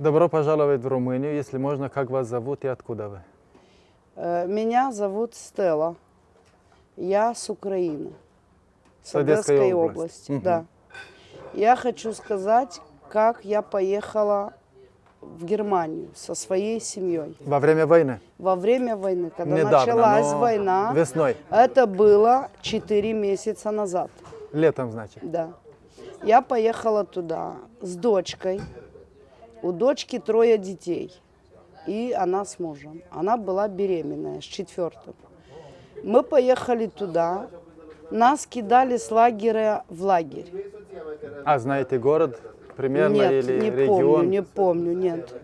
Добро пожаловать в Румынию. Если можно, как вас зовут и откуда вы? Э, Меня зовут Стелла. Я с Украины. С Одесской Одесской области. области. Мгм. Да. Я хочу сказать, как я поехала в Германию со своей семьей. Во время войны? Во время войны, когда Недавно, началась война, Весной. это было 4 месяца назад. Летом, значит. Да. Я поехала туда с дочкой. У дочки трое детей. И она с мужем. Она была беременная с четвертым. Мы поехали туда. Нас кидали с лагеря в лагерь. А знаете город примерно нет, или не регион? помню, не помню, нет.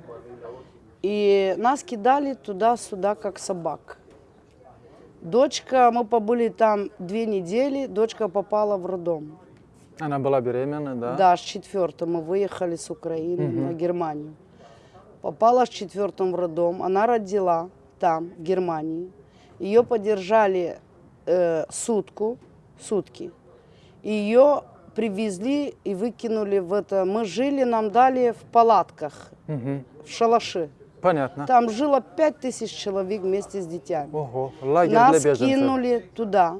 И нас кидали туда-сюда, как собак. Дочка, мы побыли там две недели, дочка попала в роддом. Она была беременна, да? Да, с четвертым мы выехали с Украины на Германию. Попала с четвертым в роддом. Она родила там, в Германии. Ее подержали э, сутку, сутки. Ее привезли и выкинули в это. Мы жили, нам дали в палатках, Мгм. в шалаши. Понятно. Там жило пять тысяч человек вместе с детьми. Ого, лагерь Нас для беженцев. кинули туда.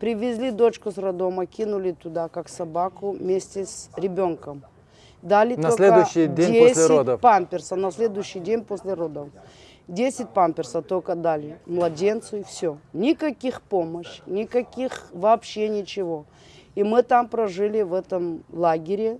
Привезли дочку с роддома, кинули туда, как собаку, вместе с ребенком. Дали На следующий день 10 после родов? памперсов, на следующий день после родов. 10 памперсов только дали младенцу и все. Никаких помощь, никаких вообще ничего. И мы там прожили в этом лагере.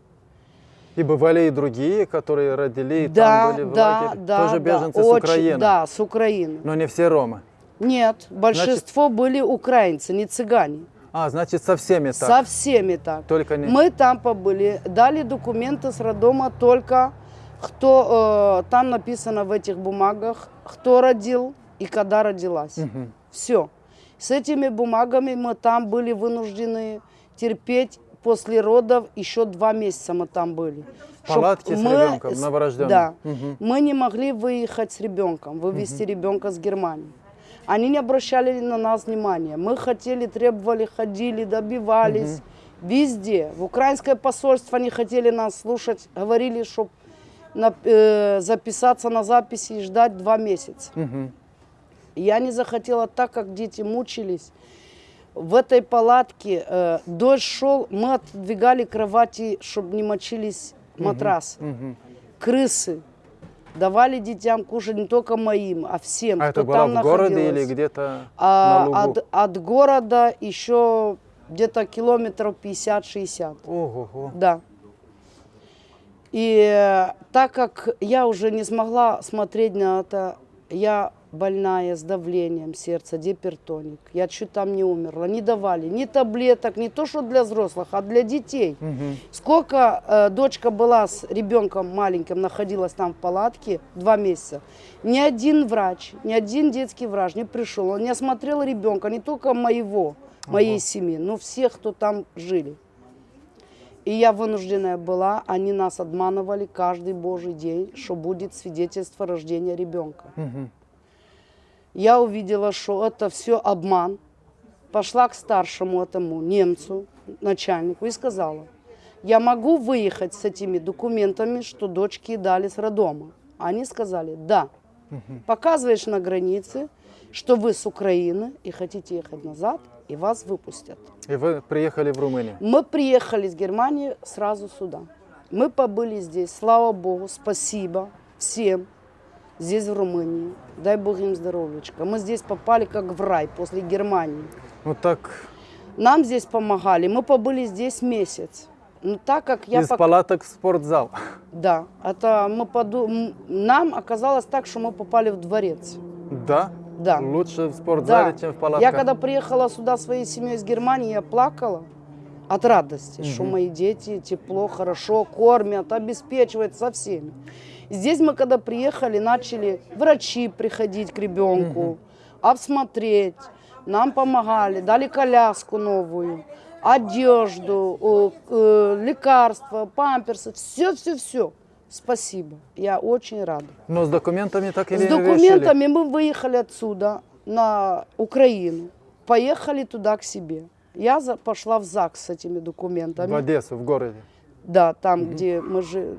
И бывали и другие, которые родили и да, там были в да, лагере? да, Тоже да, беженцы с очень- Украины? Да, с Украины. Но не все ромы? Нет, большинство были украинцы, не цыгане. А, значит, со всеми так? Со всеми так. Только не... Мы там побыли, дали документы с роддома только кто, э, там написано в этих бумагах, кто родил и когда родилась. Мгм. Все. С этими бумагами мы там были вынуждены терпеть после родов еще два месяца мы там были. Чтоб Палатки с ребенком, с- новорожденным. Да. Мгм. Мы не могли выехать с ребенком, вывести ребенка с Германии. Они не обращали на нас внимания. Мы хотели, требовали, ходили, добивались. Везде. В украинское посольство не хотели нас слушать. Говорили, чтобы записаться на записи и ждать два месяца. Мгм. Я не захотела так, как дети мучились. В этой палатке э, дождь шел, мы отдвигали кровати, чтобы не мочились матрас. Мгм. Крысы. Давали детям кушать не только моим, а всем, А кто это было там в городе или где-то А, на лугу? от, от города еще где-то километров 50-60. Ого-го. Да. И э, так как я уже не смогла смотреть на это, я больная с давлением сердца, гипертоник. Я чуть там не умерла. Не давали ни таблеток, не то что для взрослых, а для детей. Мгм. Сколько э, дочка была с ребенком маленьким, находилась там в палатке два месяца, ни один врач, ни один детский врач не пришел. Он не осмотрел ребенка, не только моего, моей семьи, но всех, кто там жили. И я вынужденная была, они нас обманывали каждый божий день, что будет свидетельство рождения ребенка. Мгм. Я увидела, что это все обман. Пошла к старшему этому немцу, начальнику, и сказала, я могу выехать с этими документами, что дочки дали с роддома. Они сказали, да. Показываешь на границе, что вы с Украины и хотите ехать назад, и вас выпустят. И вы приехали в Румынию? Мы приехали из Германии сразу сюда. Мы побыли здесь, слава Богу, спасибо всем здесь, в Румынии. Дай Бог им здоровьечка. Мы здесь попали как в рай после Германии. Ну так, Нам здесь помогали. Мы побыли здесь месяц. Но так как я... из пок- палаток в спортзал. Да, это мы поду... нам оказалось так, что мы попали в дворец. Да? Да. Лучше в спортзале, Да. чем в палатках? Я когда приехала сюда своей семьей из Германии, я плакала от радости, что мои дети тепло, хорошо кормят, обеспечивают со всеми. Здесь мы когда приехали, начали врачи приходить к ребенку, обсмотреть, нам помогали, дали коляску новую, одежду, э, лекарства, памперсы, все-все-все. Спасибо, я очень рада. Но с документами так и С не решили. документами мы выехали отсюда на Украину, поехали туда к себе. Я за- пошла в ЗАГС с этими документами. В Одессу, в городе. Да, там, где мы жили.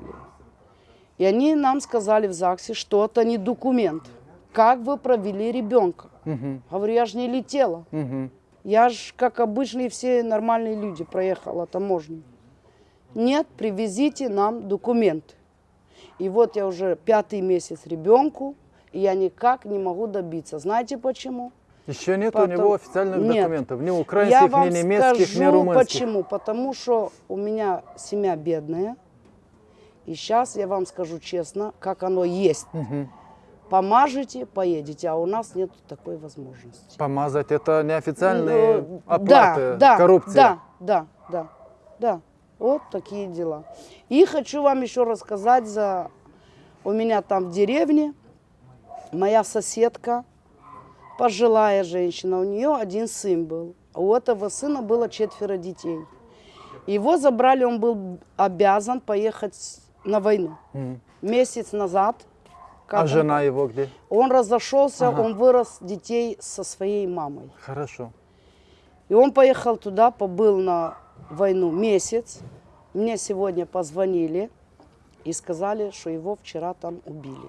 И они нам сказали в ЗАГСе, что это не документ. Как вы провели ребенка? Мгм. Говорю, я же не летела. Мгм. Я же, как обычные все нормальные люди, проехала таможню. Нет, привезите нам документы. И вот я уже пятый месяц ребенку, и я никак не могу добиться. Знаете почему? Еще нет у Потом- него официальных Нет. документов, ни я украинских, вам ни немецких, скажу ни румынских. почему. Потому что у меня семья бедная. И сейчас я вам скажу честно, как оно есть. Мгм. Помажете, поедете, а у нас нет такой возможности. Помазать это неофициальные Ну, оплаты, да, да, коррупция. Да, да, да, да. Вот такие дела. И хочу вам еще рассказать за... У меня там в деревне моя соседка, пожилая женщина, у нее один сын был. У этого сына было четверо детей. Его забрали, он был обязан поехать на войну. Месяц назад. А он- жена его где? Он разошелся, Ага. он вырос детей со своей мамой. Хорошо. И он поехал туда, побыл на войну месяц. Мне сегодня позвонили и сказали, что его вчера там убили.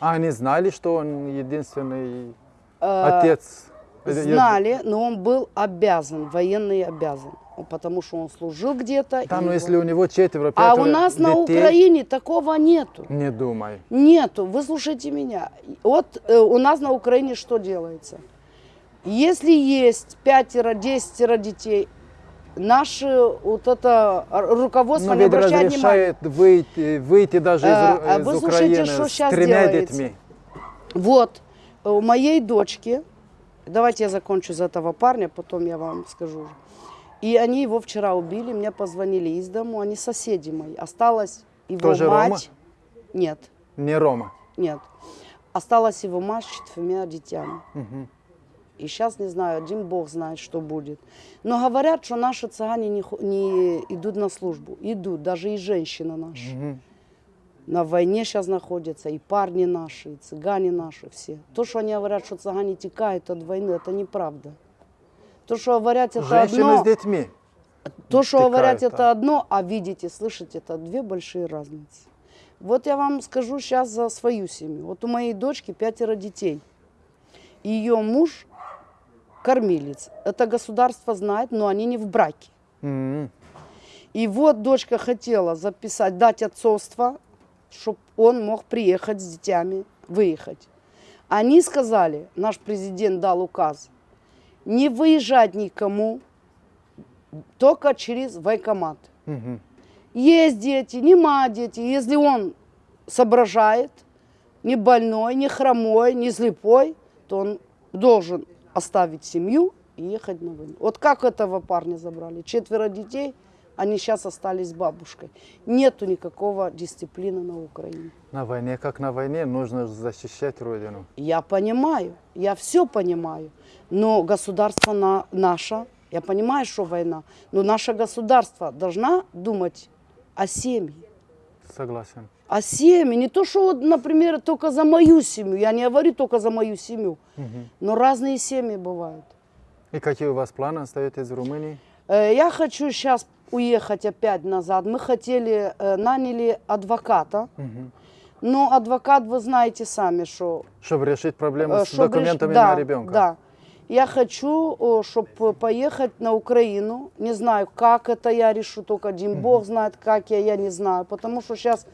А они знали, что он единственный отец? Э, я- Знали, но он был обязан, военный обязан. Потому что он служил где-то. Да, но если у него четверо, А пятеро у нас на детей, Украине такого нету. Не думай. Нету. Вы слушайте меня. Вот э, у нас на Украине что делается? Если есть пятеро, десятеро детей, наше вот это руководство Но не ведь обращает внимания. выйти, выйти даже из, А, Ру- а из Украины что с тремя делается? детьми. Вот, э, у моей дочки, давайте я закончу за этого парня, потом я вам скажу. И они его вчера убили, мне позвонили из дому, они соседи мои. Осталась его Тоже мать. Рома? Нет, Не Рома. нет. Осталась его мать с четырьмя детьми. Мгм. И сейчас, не знаю, один бог знает, что будет. Но говорят, что наши цыгане не, не идут на службу. Идут, даже и женщины наши. Мгм. На войне сейчас находятся и парни наши, и цыгане наши все. То, что они говорят, что цыгане текают от войны, это неправда. То, что говорят, это Женщины одно, с детьми. то, что текают, говорят, да. это одно, а видеть и слышать, это две большие разницы. Вот я вам скажу сейчас за свою семью. Вот у моей дочки пятеро детей. Ее муж кормилец. Это государство знает, но они не в браке. М. И вот дочка хотела записать, дать отцовство, чтобы он мог приехать с детьми, выехать. Они сказали, наш президент дал указ, не выезжать никому, только через военкомат. Мгм. Есть дети, нема дети. Если он соображает, не больной, не хромой, не слепой, то он должен оставить семью и ехать на войну. Вот как этого парня забрали? Четверо детей, они сейчас остались бабушкой. Нету никакого дисциплины на Украине. На войне, как на войне, нужно защищать Родину. Я понимаю, я все понимаю, но государство на, наше, я понимаю, что война, но наше государство должна думать о семье. Согласен. о семье. Не то, что, вот, например, только за мою семью. Я не говорю только за мою семью. Мгм. Но разные семьи бывают. И какие у вас планы? Остаетесь в Румынии? Э, Я хочу сейчас уехать опять назад. Мы хотели, э, наняли адвоката. Мгм. Но адвокат, вы знаете сами, что... Чтобы решить проблему э, с чтоб реш- документами да, на ребенка. Да. Я хочу, чтобы поехать на Украину. Не знаю, как это я решу, только один Бог знает, как я, я не знаю. Потому что сейчас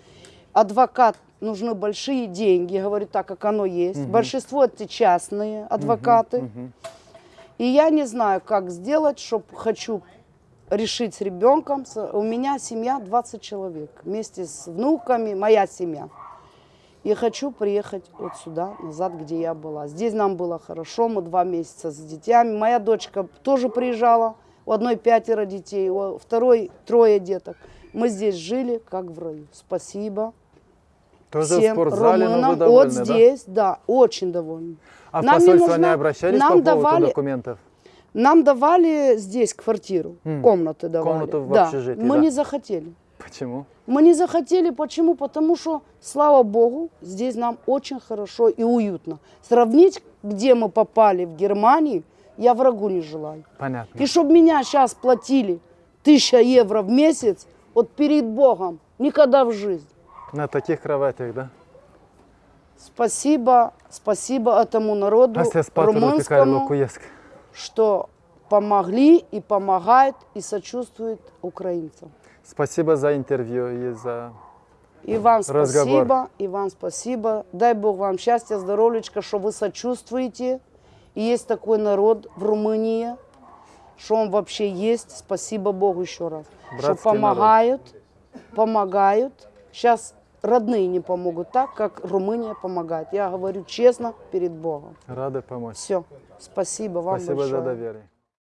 адвокат нужны большие деньги, говорю так, как оно есть. Большинство это частные адвокаты. Мгм. И я не знаю, как сделать, чтобы хочу решить с ребенком. У меня семья 20 человек, вместе с внуками, моя семья. И хочу приехать вот сюда, назад, где я была. Здесь нам было хорошо, мы два месяца с детьми. Моя дочка тоже приезжала, у одной пятеро детей, у второй трое деток. Мы здесь жили, как в раю. Спасибо Тоже в всем спортзале, вы румынам. довольны, вот да? здесь, да, очень довольны. А в Нам не посольство не нужна- обращались нам по поводу давали- документов? Нам давали здесь квартиру, М. комнаты давали. Комнату в да. общежитии, Мы да. не захотели. Почему? Мы не захотели, почему? Потому что, слава Богу, здесь нам очень хорошо и уютно. Сравнить, где мы попали в Германию, я врагу не желаю. Понятно. И чтобы меня сейчас платили тысяча евро в месяц, вот перед Богом, никогда в жизни. На таких кроватях, да? Спасибо, спасибо этому народу А пекарі румынскому. Что помогли и помогают и сочувствуют украинцам. Спасибо за интервью и за... И вам Разговор. спасибо, и вам спасибо. Дай Бог вам счастья, здоровьечка, что вы сочувствуете. И есть такой народ в Румынии, что он вообще есть. Спасибо Богу еще раз. что Братский народ. помогают, помогают. Сейчас родные не помогут так, как Румыния помогает. Я говорю честно перед Богом. Рады помочь. Все. Спасибо вам Спасибо большое. за доверие.